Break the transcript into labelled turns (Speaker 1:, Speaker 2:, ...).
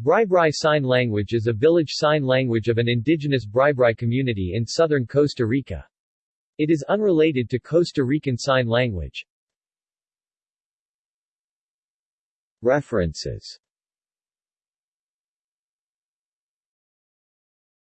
Speaker 1: Bribri Sign Language is a village sign language of an indigenous Bribri community in southern Costa Rica. It is unrelated to Costa Rican Sign Language. References